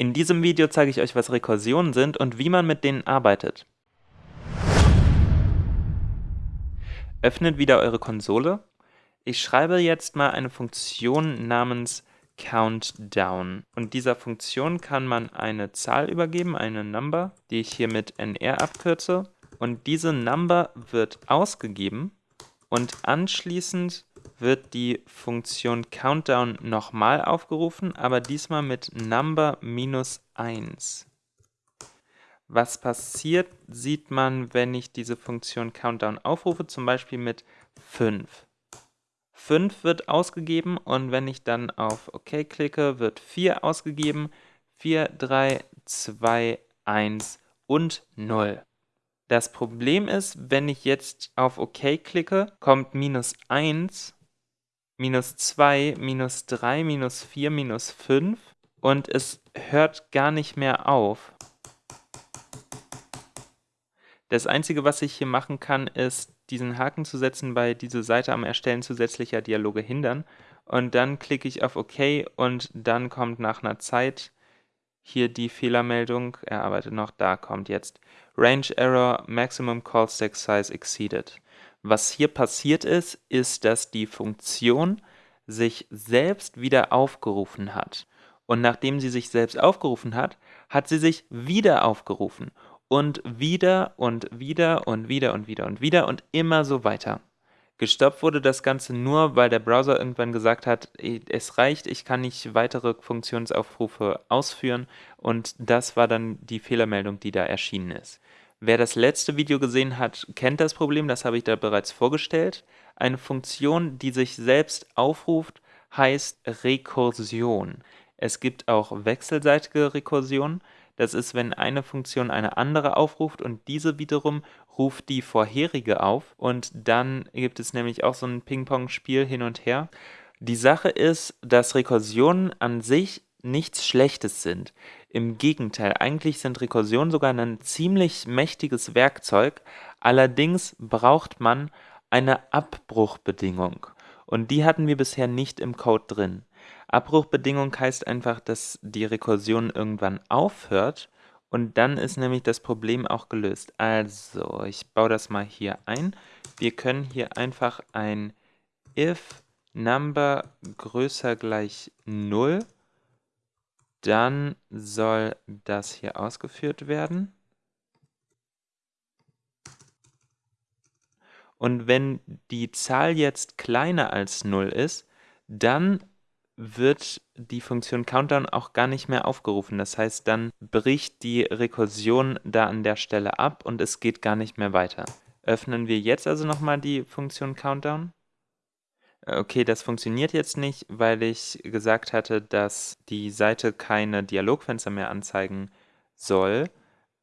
In diesem Video zeige ich euch, was Rekursionen sind und wie man mit denen arbeitet. Öffnet wieder eure Konsole. Ich schreibe jetzt mal eine Funktion namens Countdown. Und dieser Funktion kann man eine Zahl übergeben, eine Number, die ich hier mit nr abkürze. Und diese Number wird ausgegeben und anschließend wird die Funktion Countdown nochmal aufgerufen, aber diesmal mit Number minus 1. Was passiert, sieht man, wenn ich diese Funktion Countdown aufrufe, zum Beispiel mit 5. 5 wird ausgegeben und wenn ich dann auf OK klicke, wird 4 ausgegeben. 4, 3, 2, 1 und 0. Das Problem ist, wenn ich jetzt auf OK klicke, kommt minus 1, minus 2, minus 3, minus 4, minus 5 und es hört gar nicht mehr auf. Das Einzige, was ich hier machen kann, ist, diesen Haken zu setzen bei diese Seite am Erstellen zusätzlicher Dialoge hindern. Und dann klicke ich auf OK und dann kommt nach einer Zeit hier die Fehlermeldung, er arbeitet noch, da kommt jetzt Range Error, Maximum Call Stack Size exceeded. Was hier passiert ist, ist, dass die Funktion sich selbst wieder aufgerufen hat. Und nachdem sie sich selbst aufgerufen hat, hat sie sich wieder aufgerufen. Und wieder und wieder und wieder und wieder und wieder und immer so weiter. Gestoppt wurde das Ganze nur, weil der Browser irgendwann gesagt hat, es reicht, ich kann nicht weitere Funktionsaufrufe ausführen und das war dann die Fehlermeldung, die da erschienen ist. Wer das letzte Video gesehen hat, kennt das Problem, das habe ich da bereits vorgestellt. Eine Funktion, die sich selbst aufruft, heißt Rekursion. Es gibt auch wechselseitige Rekursion. Das ist, wenn eine Funktion eine andere aufruft und diese wiederum ruft die vorherige auf und dann gibt es nämlich auch so ein Ping-Pong-Spiel hin und her. Die Sache ist, dass Rekursionen an sich nichts Schlechtes sind. Im Gegenteil, eigentlich sind Rekursionen sogar ein ziemlich mächtiges Werkzeug, allerdings braucht man eine Abbruchbedingung und die hatten wir bisher nicht im Code drin. Abbruchbedingung heißt einfach, dass die Rekursion irgendwann aufhört und dann ist nämlich das Problem auch gelöst. Also, ich baue das mal hier ein. Wir können hier einfach ein if number größer gleich 0, dann soll das hier ausgeführt werden. Und wenn die Zahl jetzt kleiner als 0 ist, dann wird die Funktion Countdown auch gar nicht mehr aufgerufen. Das heißt, dann bricht die Rekursion da an der Stelle ab und es geht gar nicht mehr weiter. Öffnen wir jetzt also nochmal die Funktion Countdown. Okay, das funktioniert jetzt nicht, weil ich gesagt hatte, dass die Seite keine Dialogfenster mehr anzeigen soll.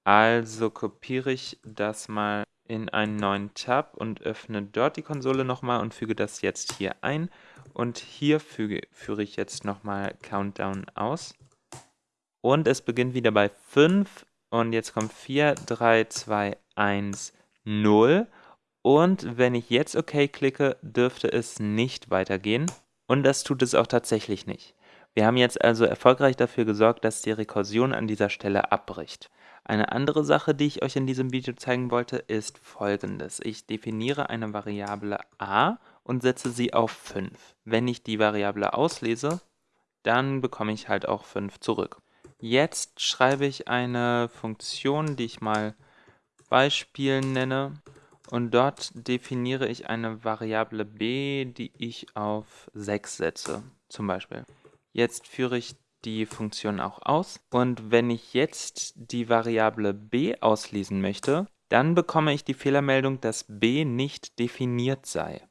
Also kopiere ich das mal in einen neuen Tab und öffne dort die Konsole nochmal und füge das jetzt hier ein und hier füge, führe ich jetzt nochmal Countdown aus. Und es beginnt wieder bei 5 und jetzt kommt 4, 3, 2, 1, 0. Und wenn ich jetzt OK klicke, dürfte es nicht weitergehen. Und das tut es auch tatsächlich nicht. Wir haben jetzt also erfolgreich dafür gesorgt, dass die Rekursion an dieser Stelle abbricht. Eine andere Sache, die ich euch in diesem Video zeigen wollte, ist folgendes. Ich definiere eine Variable a und setze sie auf 5. Wenn ich die Variable auslese, dann bekomme ich halt auch 5 zurück. Jetzt schreibe ich eine Funktion, die ich mal Beispiel nenne und dort definiere ich eine Variable b, die ich auf 6 setze, zum Beispiel. Jetzt führe ich die Funktion auch aus und wenn ich jetzt die Variable b auslesen möchte, dann bekomme ich die Fehlermeldung, dass b nicht definiert sei.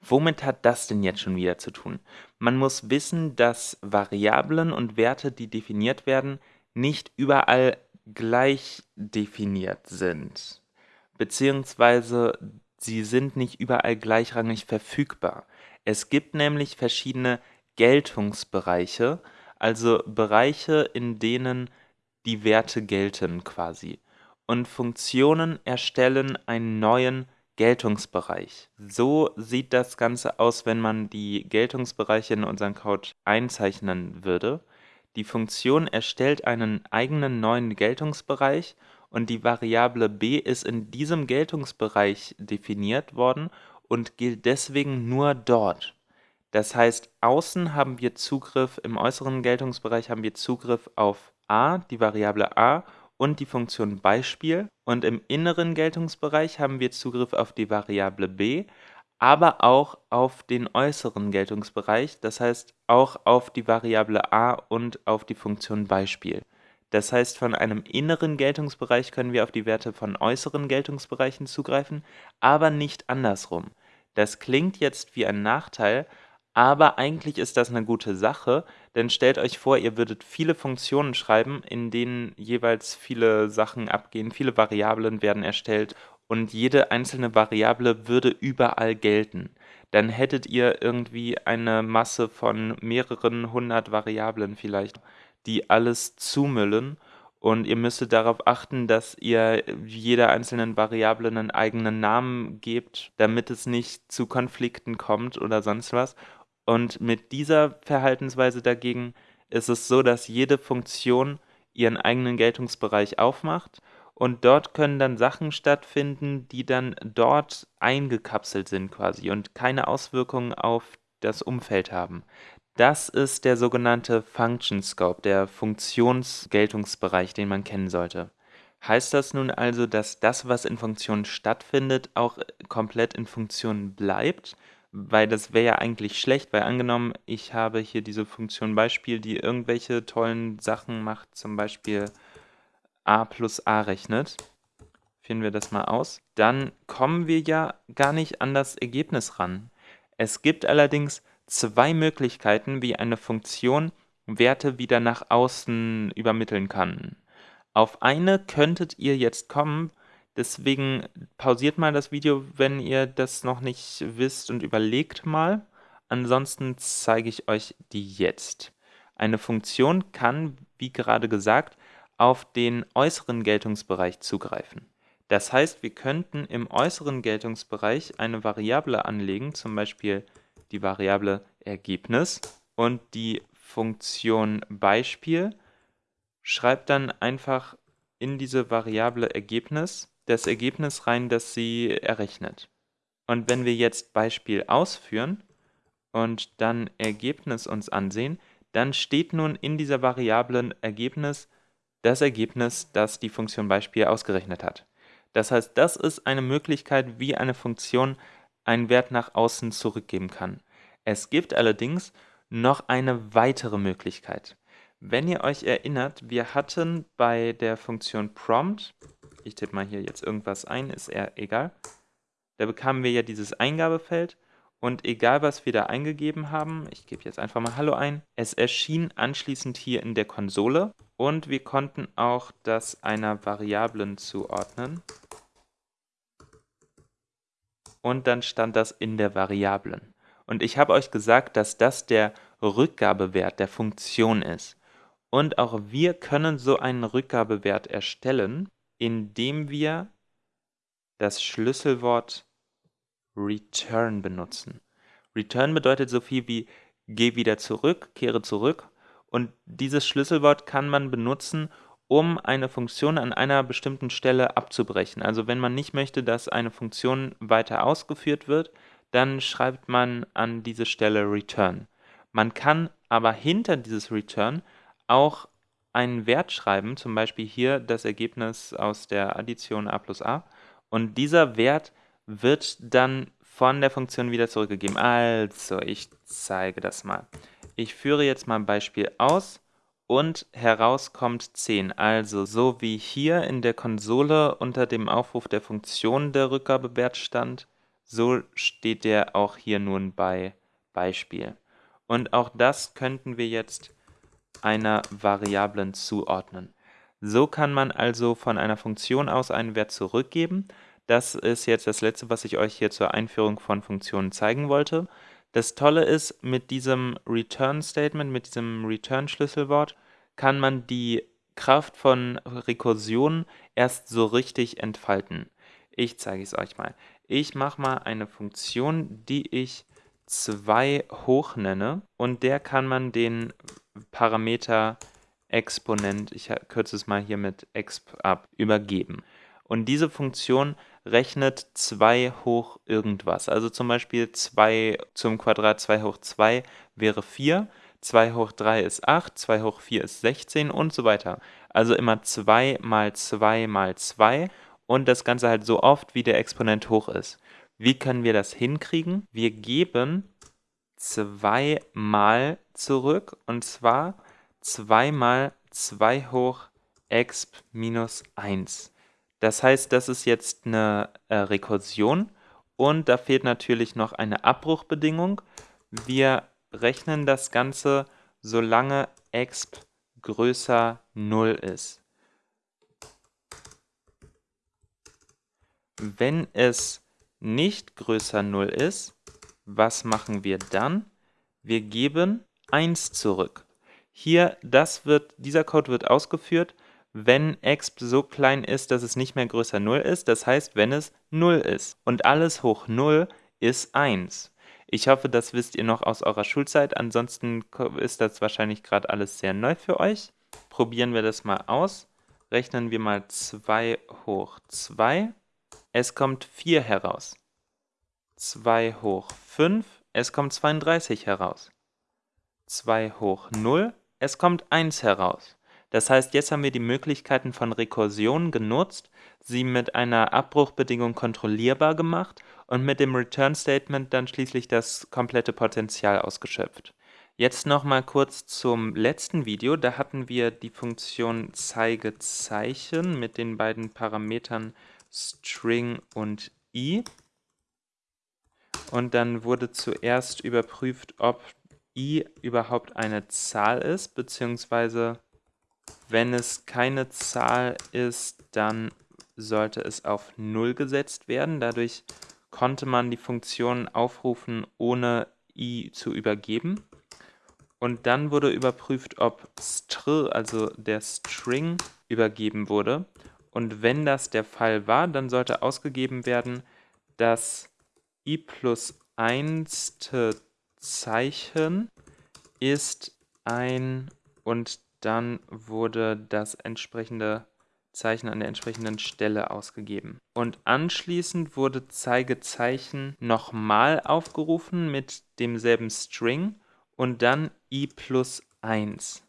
Womit hat das denn jetzt schon wieder zu tun? Man muss wissen, dass Variablen und Werte, die definiert werden, nicht überall gleich definiert sind. Beziehungsweise sie sind nicht überall gleichrangig verfügbar. Es gibt nämlich verschiedene Geltungsbereiche, also Bereiche, in denen die Werte gelten quasi. Und Funktionen erstellen einen neuen Geltungsbereich. So sieht das Ganze aus, wenn man die Geltungsbereiche in unseren Code einzeichnen würde. Die Funktion erstellt einen eigenen neuen Geltungsbereich und die Variable b ist in diesem Geltungsbereich definiert worden und gilt deswegen nur dort. Das heißt, außen haben wir Zugriff, im äußeren Geltungsbereich haben wir Zugriff auf a, die Variable a und die Funktion Beispiel und im inneren Geltungsbereich haben wir Zugriff auf die Variable b, aber auch auf den äußeren Geltungsbereich, das heißt auch auf die Variable a und auf die Funktion Beispiel. Das heißt, von einem inneren Geltungsbereich können wir auf die Werte von äußeren Geltungsbereichen zugreifen, aber nicht andersrum. Das klingt jetzt wie ein Nachteil, aber eigentlich ist das eine gute Sache, denn stellt euch vor, ihr würdet viele Funktionen schreiben, in denen jeweils viele Sachen abgehen, viele Variablen werden erstellt und jede einzelne Variable würde überall gelten. Dann hättet ihr irgendwie eine Masse von mehreren hundert Variablen vielleicht, die alles zumüllen und ihr müsstet darauf achten, dass ihr jeder einzelnen Variable einen eigenen Namen gebt, damit es nicht zu Konflikten kommt oder sonst was. Und mit dieser Verhaltensweise dagegen ist es so, dass jede Funktion ihren eigenen Geltungsbereich aufmacht und dort können dann Sachen stattfinden, die dann dort eingekapselt sind quasi und keine Auswirkungen auf das Umfeld haben. Das ist der sogenannte Function Scope, der Funktionsgeltungsbereich, den man kennen sollte. Heißt das nun also, dass das, was in Funktionen stattfindet, auch komplett in Funktionen bleibt? Weil das wäre ja eigentlich schlecht, weil angenommen, ich habe hier diese Funktion Beispiel, die irgendwelche tollen Sachen macht, zum Beispiel a plus a rechnet, führen wir das mal aus, dann kommen wir ja gar nicht an das Ergebnis ran. Es gibt allerdings zwei Möglichkeiten, wie eine Funktion Werte wieder nach außen übermitteln kann. Auf eine könntet ihr jetzt kommen, deswegen pausiert mal das Video, wenn ihr das noch nicht wisst und überlegt mal. Ansonsten zeige ich euch die jetzt. Eine Funktion kann, wie gerade gesagt, auf den äußeren Geltungsbereich zugreifen. Das heißt, wir könnten im äußeren Geltungsbereich eine Variable anlegen, zum Beispiel die Variable Ergebnis und die Funktion Beispiel schreibt dann einfach in diese Variable Ergebnis das Ergebnis rein, das sie errechnet. Und wenn wir jetzt Beispiel ausführen und dann Ergebnis uns ansehen, dann steht nun in dieser Variablen Ergebnis das Ergebnis, das die Funktion Beispiel ausgerechnet hat. Das heißt, das ist eine Möglichkeit, wie eine Funktion einen Wert nach außen zurückgeben kann. Es gibt allerdings noch eine weitere Möglichkeit. Wenn ihr euch erinnert, wir hatten bei der Funktion prompt, ich tippe mal hier jetzt irgendwas ein, ist eher egal, da bekamen wir ja dieses Eingabefeld und egal was wir da eingegeben haben, ich gebe jetzt einfach mal Hallo ein, es erschien anschließend hier in der Konsole und wir konnten auch das einer Variablen zuordnen. Und dann stand das in der Variablen. Und ich habe euch gesagt, dass das der Rückgabewert der Funktion ist. Und auch wir können so einen Rückgabewert erstellen, indem wir das Schlüsselwort return benutzen. Return bedeutet so viel wie geh wieder zurück, kehre zurück und dieses Schlüsselwort kann man benutzen, um eine Funktion an einer bestimmten Stelle abzubrechen. Also wenn man nicht möchte, dass eine Funktion weiter ausgeführt wird, dann schreibt man an diese Stelle return. Man kann aber hinter dieses return auch einen Wert schreiben, zum Beispiel hier das Ergebnis aus der Addition a plus a. Und dieser Wert wird dann von der Funktion wieder zurückgegeben. Also, ich zeige das mal. Ich führe jetzt mal ein Beispiel aus und heraus kommt 10. Also so wie hier in der Konsole unter dem Aufruf der Funktion der Rückgabewert stand, so steht der auch hier nun bei Beispiel. Und auch das könnten wir jetzt einer Variablen zuordnen. So kann man also von einer Funktion aus einen Wert zurückgeben. Das ist jetzt das letzte, was ich euch hier zur Einführung von Funktionen zeigen wollte. Das Tolle ist, mit diesem Return-Statement, mit diesem Return-Schlüsselwort, kann man die Kraft von Rekursion erst so richtig entfalten. Ich zeige es euch mal. Ich mache mal eine Funktion, die ich 2 hoch nenne und der kann man den Parameter Exponent, ich kürze es mal hier mit exp ab, übergeben. Und diese Funktion rechnet 2 hoch irgendwas. Also zum Beispiel 2 zum Quadrat 2 hoch 2 wäre 4, 2 hoch 3 ist 8, 2 hoch 4 ist 16 und so weiter. Also immer 2 mal 2 mal 2 und das Ganze halt so oft, wie der Exponent hoch ist. Wie können wir das hinkriegen? Wir geben 2 mal zurück und zwar 2 mal 2 hoch exp minus 1. Das heißt, das ist jetzt eine äh, Rekursion und da fehlt natürlich noch eine Abbruchbedingung. Wir rechnen das Ganze, solange exp größer 0 ist. Wenn es nicht größer 0 ist, was machen wir dann? Wir geben 1 zurück. Hier, das wird, dieser Code wird ausgeführt, wenn exp so klein ist, dass es nicht mehr größer 0 ist, das heißt, wenn es 0 ist. Und alles hoch 0 ist 1. Ich hoffe, das wisst ihr noch aus eurer Schulzeit, ansonsten ist das wahrscheinlich gerade alles sehr neu für euch. Probieren wir das mal aus. Rechnen wir mal 2 hoch 2. Es kommt 4 heraus. 2 hoch 5, es kommt 32 heraus. 2 hoch 0, es kommt 1 heraus. Das heißt, jetzt haben wir die Möglichkeiten von Rekursion genutzt, sie mit einer Abbruchbedingung kontrollierbar gemacht und mit dem Return Statement dann schließlich das komplette Potenzial ausgeschöpft. Jetzt nochmal kurz zum letzten Video. Da hatten wir die Funktion Zeigezeichen mit den beiden Parametern String und i. Und dann wurde zuerst überprüft, ob i überhaupt eine Zahl ist, beziehungsweise wenn es keine Zahl ist, dann sollte es auf 0 gesetzt werden. Dadurch konnte man die Funktion aufrufen, ohne i zu übergeben. Und dann wurde überprüft, ob str, also der String, übergeben wurde. Und wenn das der Fall war, dann sollte ausgegeben werden, dass i plus 1 Zeichen ist ein und dann wurde das entsprechende Zeichen an der entsprechenden Stelle ausgegeben. Und anschließend wurde Zeigezeichen nochmal aufgerufen mit demselben String und dann i plus 1.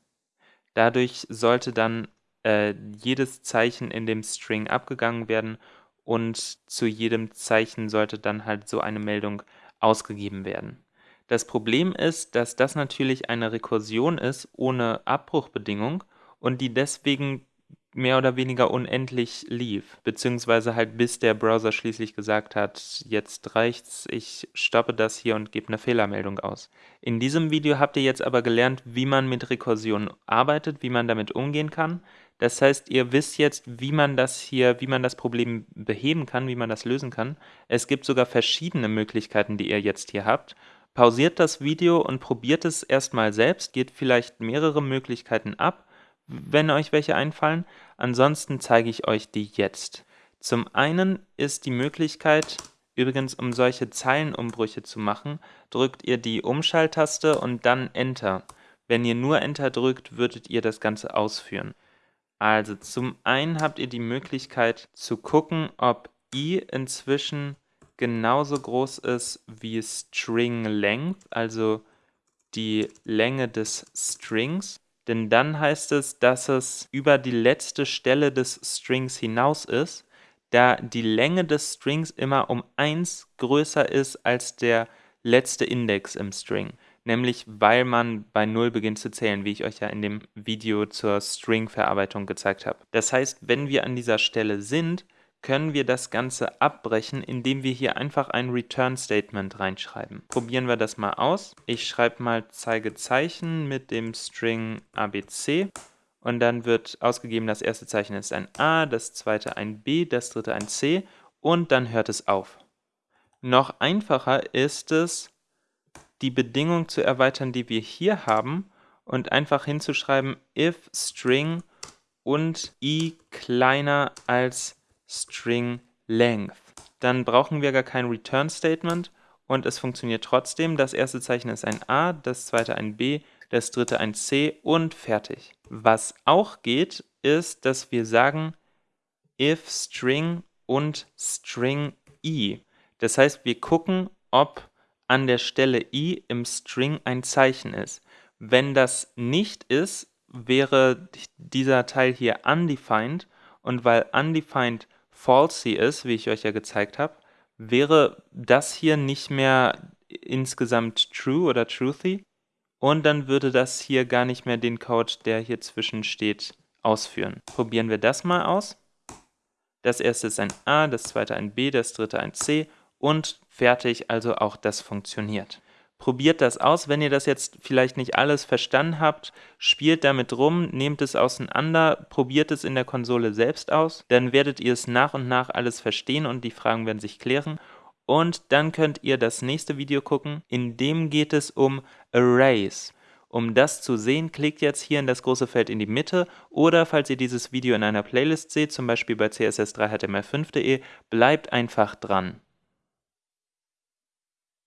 Dadurch sollte dann äh, jedes Zeichen in dem String abgegangen werden und zu jedem Zeichen sollte dann halt so eine Meldung ausgegeben werden. Das Problem ist, dass das natürlich eine Rekursion ist ohne Abbruchbedingung und die deswegen mehr oder weniger unendlich lief, beziehungsweise halt bis der Browser schließlich gesagt hat, jetzt reicht's, ich stoppe das hier und gebe eine Fehlermeldung aus. In diesem Video habt ihr jetzt aber gelernt, wie man mit Rekursion arbeitet, wie man damit umgehen kann. Das heißt, ihr wisst jetzt, wie man das hier, wie man das Problem beheben kann, wie man das lösen kann. Es gibt sogar verschiedene Möglichkeiten, die ihr jetzt hier habt. Pausiert das Video und probiert es erstmal selbst, geht vielleicht mehrere Möglichkeiten ab wenn euch welche einfallen. Ansonsten zeige ich euch die jetzt. Zum einen ist die Möglichkeit, übrigens um solche Zeilenumbrüche zu machen, drückt ihr die Umschalttaste und dann Enter. Wenn ihr nur Enter drückt, würdet ihr das Ganze ausführen. Also zum einen habt ihr die Möglichkeit zu gucken, ob i inzwischen genauso groß ist wie String Length, also die Länge des Strings denn dann heißt es, dass es über die letzte Stelle des Strings hinaus ist, da die Länge des Strings immer um 1 größer ist als der letzte Index im String. Nämlich weil man bei 0 beginnt zu zählen, wie ich euch ja in dem Video zur String-Verarbeitung gezeigt habe. Das heißt, wenn wir an dieser Stelle sind, können wir das Ganze abbrechen, indem wir hier einfach ein Return-Statement reinschreiben. Probieren wir das mal aus. Ich schreibe mal Zeigezeichen mit dem String abc und dann wird ausgegeben, das erste Zeichen ist ein A, das zweite ein B, das dritte ein C und dann hört es auf. Noch einfacher ist es, die Bedingung zu erweitern, die wir hier haben und einfach hinzuschreiben if string und i kleiner als String Length. Dann brauchen wir gar kein Return Statement und es funktioniert trotzdem. Das erste Zeichen ist ein A, das zweite ein B, das dritte ein C und fertig. Was auch geht, ist, dass wir sagen if string und string i. Das heißt, wir gucken, ob an der Stelle i im String ein Zeichen ist. Wenn das nicht ist, wäre dieser Teil hier undefined und weil undefined falsy ist, wie ich euch ja gezeigt habe, wäre das hier nicht mehr insgesamt true oder truthy und dann würde das hier gar nicht mehr den Code, der hier zwischen steht, ausführen. Probieren wir das mal aus. Das erste ist ein A, das zweite ein B, das dritte ein C und fertig, also auch das funktioniert. Probiert das aus, wenn ihr das jetzt vielleicht nicht alles verstanden habt, spielt damit rum, nehmt es auseinander, probiert es in der Konsole selbst aus, dann werdet ihr es nach und nach alles verstehen und die Fragen werden sich klären. Und dann könnt ihr das nächste Video gucken, in dem geht es um Arrays. Um das zu sehen, klickt jetzt hier in das große Feld in die Mitte. Oder falls ihr dieses Video in einer Playlist seht, zum Beispiel bei css3html5.de, bleibt einfach dran.